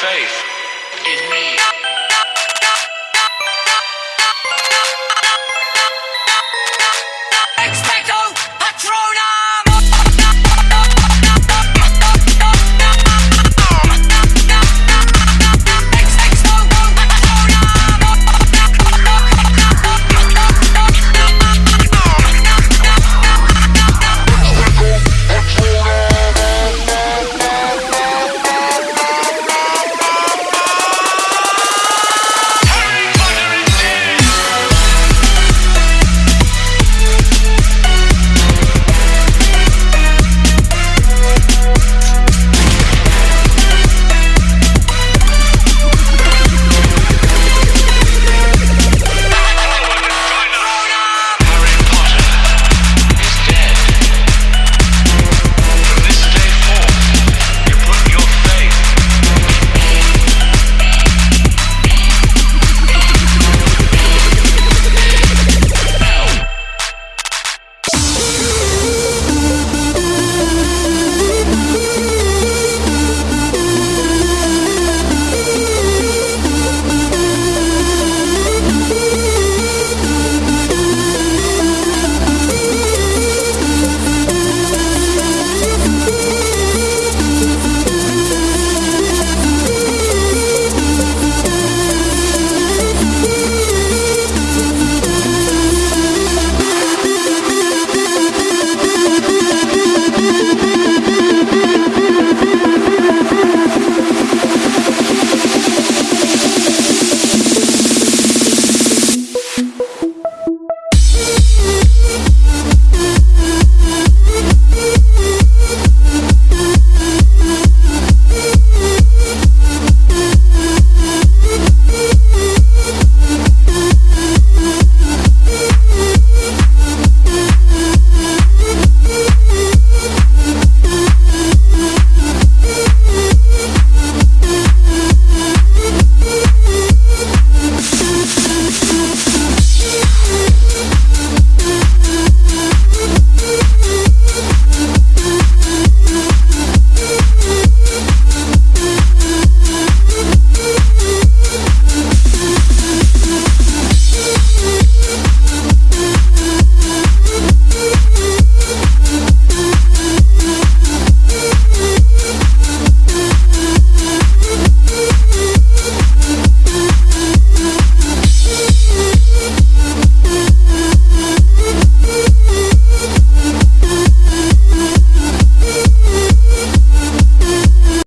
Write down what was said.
faith in me.